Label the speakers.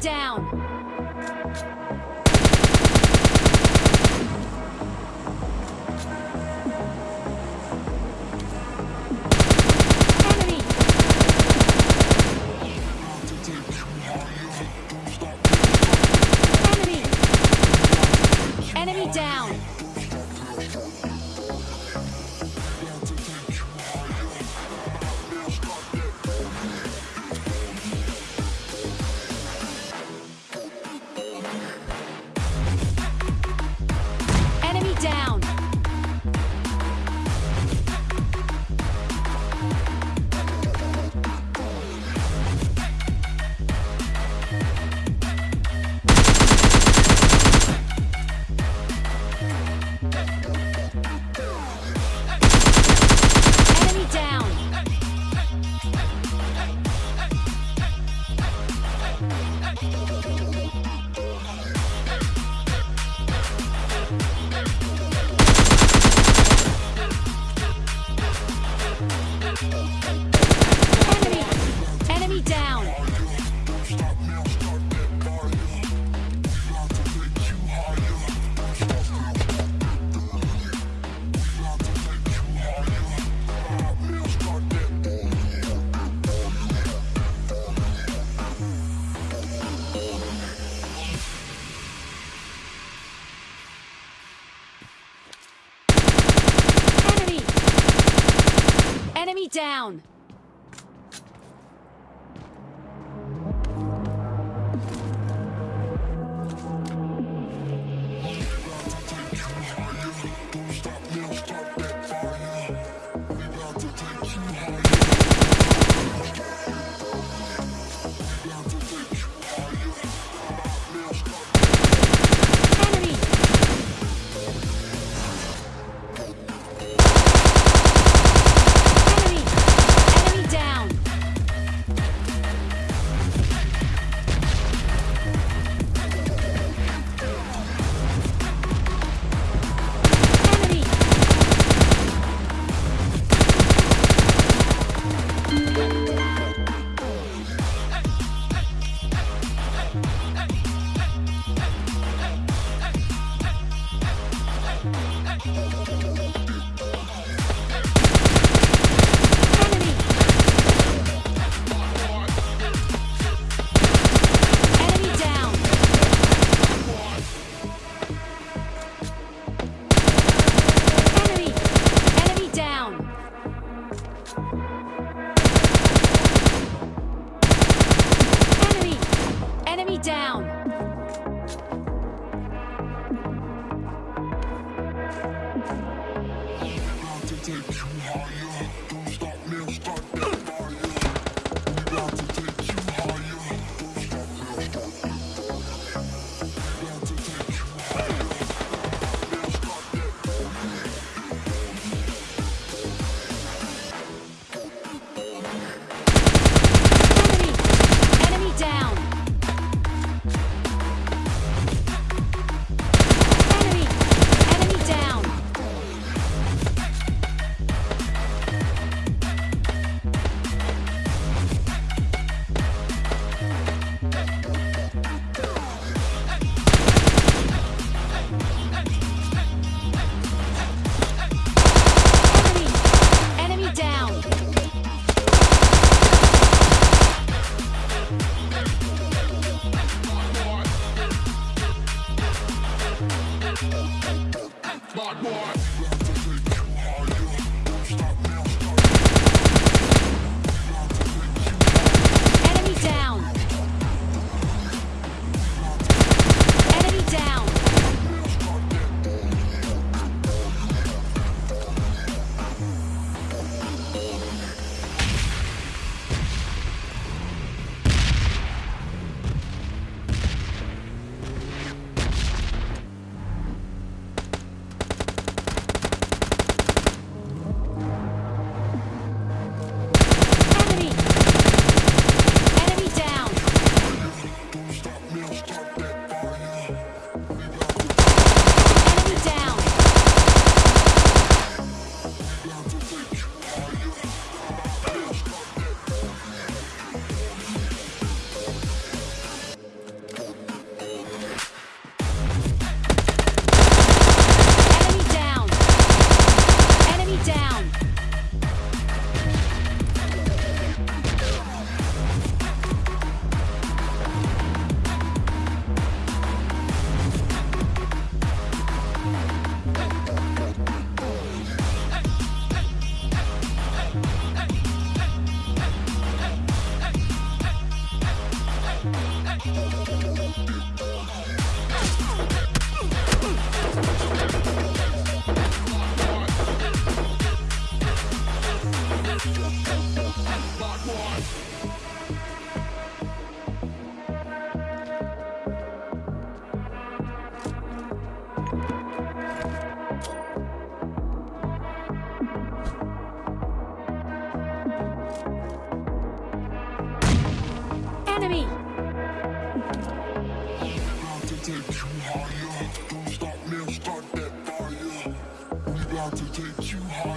Speaker 1: down! Enemy down! Enemy! Enemy Enemy!
Speaker 2: Take you higher.